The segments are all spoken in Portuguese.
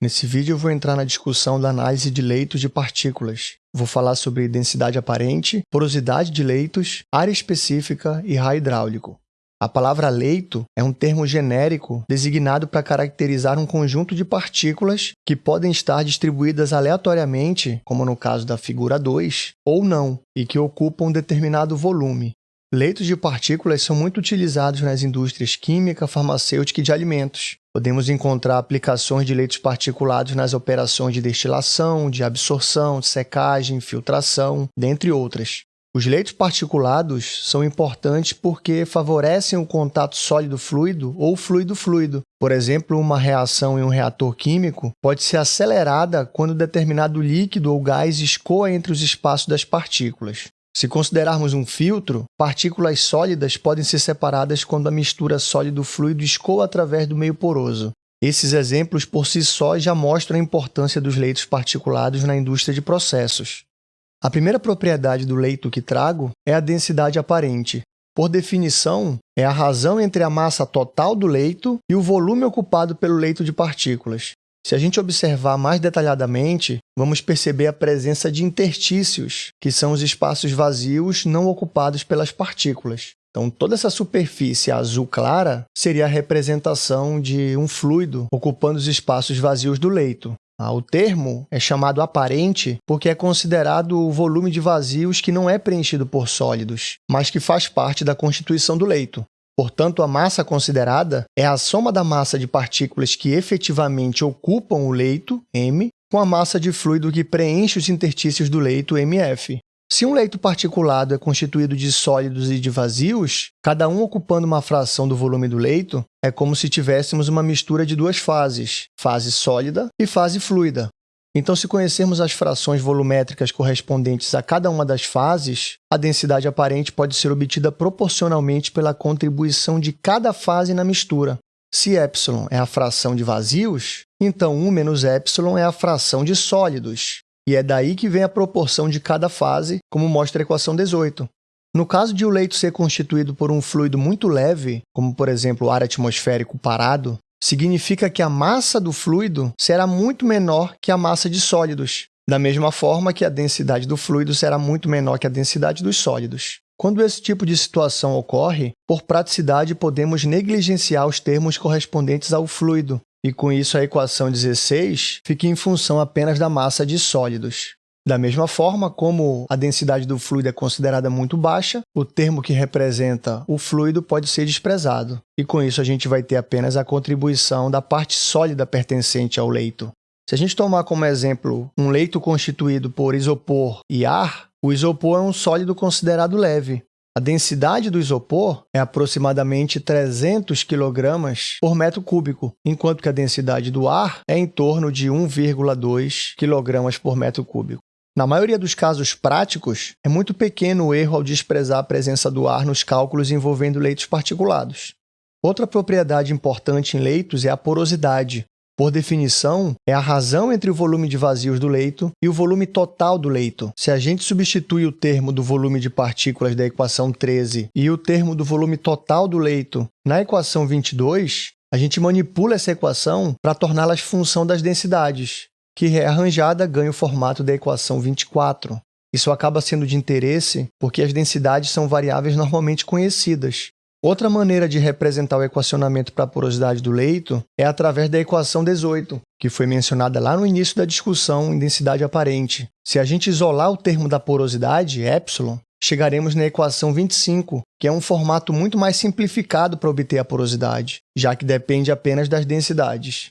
Nesse vídeo eu vou entrar na discussão da análise de leitos de partículas. Vou falar sobre densidade aparente, porosidade de leitos, área específica e raio hidráulico. A palavra leito é um termo genérico designado para caracterizar um conjunto de partículas que podem estar distribuídas aleatoriamente, como no caso da figura 2, ou não, e que ocupam um determinado volume. Leitos de partículas são muito utilizados nas indústrias química, farmacêutica e de alimentos. Podemos encontrar aplicações de leitos particulados nas operações de destilação, de absorção, de secagem, filtração, dentre outras. Os leitos particulados são importantes porque favorecem o contato sólido-fluido ou fluido-fluido. Por exemplo, uma reação em um reator químico pode ser acelerada quando determinado líquido ou gás escoa entre os espaços das partículas. Se considerarmos um filtro, partículas sólidas podem ser separadas quando a mistura sólido-fluido escoa através do meio poroso. Esses exemplos por si só já mostram a importância dos leitos particulados na indústria de processos. A primeira propriedade do leito que trago é a densidade aparente. Por definição, é a razão entre a massa total do leito e o volume ocupado pelo leito de partículas. Se a gente observar mais detalhadamente, vamos perceber a presença de interstícios, que são os espaços vazios não ocupados pelas partículas. Então, toda essa superfície azul clara seria a representação de um fluido ocupando os espaços vazios do leito. Ah, o termo é chamado aparente porque é considerado o volume de vazios que não é preenchido por sólidos, mas que faz parte da constituição do leito. Portanto, a massa considerada é a soma da massa de partículas que efetivamente ocupam o leito, m, com a massa de fluido que preenche os interstícios do leito, mf. Se um leito particulado é constituído de sólidos e de vazios, cada um ocupando uma fração do volume do leito, é como se tivéssemos uma mistura de duas fases, fase sólida e fase fluida. Então, se conhecermos as frações volumétricas correspondentes a cada uma das fases, a densidade aparente pode ser obtida proporcionalmente pela contribuição de cada fase na mistura. Se ε é a fração de vazios, então 1 menos ε é a fração de sólidos, e é daí que vem a proporção de cada fase, como mostra a equação 18. No caso de o leito ser constituído por um fluido muito leve, como por exemplo o ar atmosférico parado, significa que a massa do fluido será muito menor que a massa de sólidos, da mesma forma que a densidade do fluido será muito menor que a densidade dos sólidos. Quando esse tipo de situação ocorre, por praticidade podemos negligenciar os termos correspondentes ao fluido, e com isso a equação 16 fica em função apenas da massa de sólidos. Da mesma forma, como a densidade do fluido é considerada muito baixa, o termo que representa o fluido pode ser desprezado. E com isso a gente vai ter apenas a contribuição da parte sólida pertencente ao leito. Se a gente tomar como exemplo um leito constituído por isopor e ar, o isopor é um sólido considerado leve. A densidade do isopor é aproximadamente 300 kg por metro cúbico, enquanto que a densidade do ar é em torno de 1,2 kg por metro cúbico. Na maioria dos casos práticos, é muito pequeno o erro ao desprezar a presença do ar nos cálculos envolvendo leitos particulados. Outra propriedade importante em leitos é a porosidade. Por definição, é a razão entre o volume de vazios do leito e o volume total do leito. Se a gente substitui o termo do volume de partículas da equação 13 e o termo do volume total do leito na equação 22, a gente manipula essa equação para torná-las função das densidades que rearranjada ganha o formato da equação 24. Isso acaba sendo de interesse porque as densidades são variáveis normalmente conhecidas. Outra maneira de representar o equacionamento para a porosidade do leito é através da equação 18, que foi mencionada lá no início da discussão em densidade aparente. Se a gente isolar o termo da porosidade, ε, chegaremos na equação 25, que é um formato muito mais simplificado para obter a porosidade, já que depende apenas das densidades.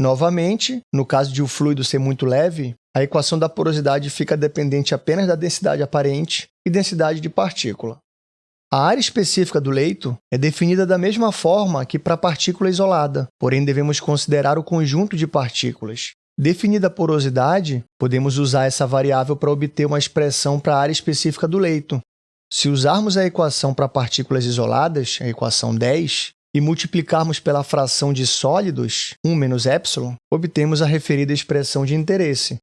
Novamente, no caso de o fluido ser muito leve, a equação da porosidade fica dependente apenas da densidade aparente e densidade de partícula. A área específica do leito é definida da mesma forma que para a partícula isolada, porém devemos considerar o conjunto de partículas. Definida a porosidade, podemos usar essa variável para obter uma expressão para a área específica do leito. Se usarmos a equação para partículas isoladas, a equação 10, e multiplicarmos pela fração de sólidos, 1 menos ε, obtemos a referida expressão de interesse.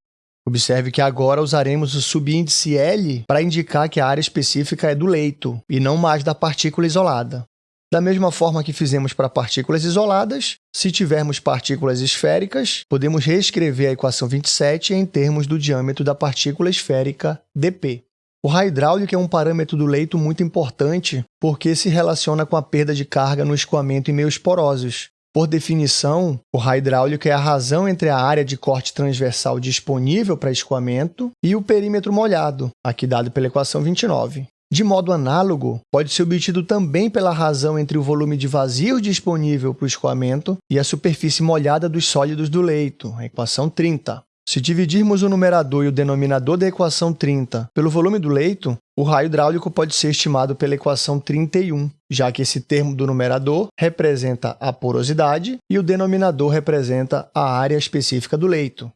Observe que agora usaremos o subíndice L para indicar que a área específica é do leito, e não mais da partícula isolada. Da mesma forma que fizemos para partículas isoladas, se tivermos partículas esféricas, podemos reescrever a equação 27 em termos do diâmetro da partícula esférica dp. O raio hidráulico é um parâmetro do leito muito importante porque se relaciona com a perda de carga no escoamento em meios porosos. Por definição, o raio hidráulico é a razão entre a área de corte transversal disponível para escoamento e o perímetro molhado, aqui dado pela equação 29. De modo análogo, pode ser obtido também pela razão entre o volume de vazio disponível para o escoamento e a superfície molhada dos sólidos do leito, equação 30. Se dividirmos o numerador e o denominador da equação 30 pelo volume do leito, o raio hidráulico pode ser estimado pela equação 31, já que esse termo do numerador representa a porosidade e o denominador representa a área específica do leito.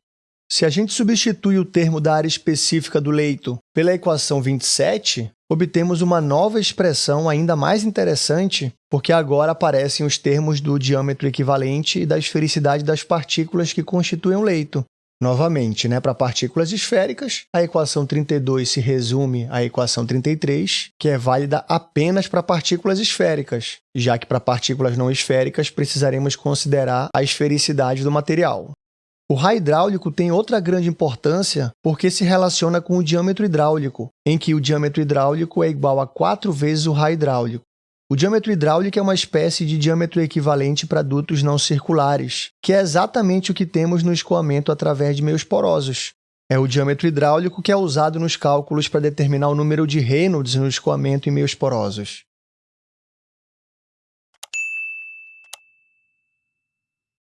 Se a gente substitui o termo da área específica do leito pela equação 27, obtemos uma nova expressão ainda mais interessante, porque agora aparecem os termos do diâmetro equivalente e da esfericidade das partículas que constituem o leito. Novamente, né, para partículas esféricas, a equação 32 se resume à equação 33, que é válida apenas para partículas esféricas, já que para partículas não esféricas precisaremos considerar a esfericidade do material. O raio hidráulico tem outra grande importância porque se relaciona com o diâmetro hidráulico, em que o diâmetro hidráulico é igual a 4 vezes o raio hidráulico. O diâmetro hidráulico é uma espécie de diâmetro equivalente para dutos não circulares, que é exatamente o que temos no escoamento através de meios porosos. É o diâmetro hidráulico que é usado nos cálculos para determinar o número de Reynolds no escoamento em meios porosos.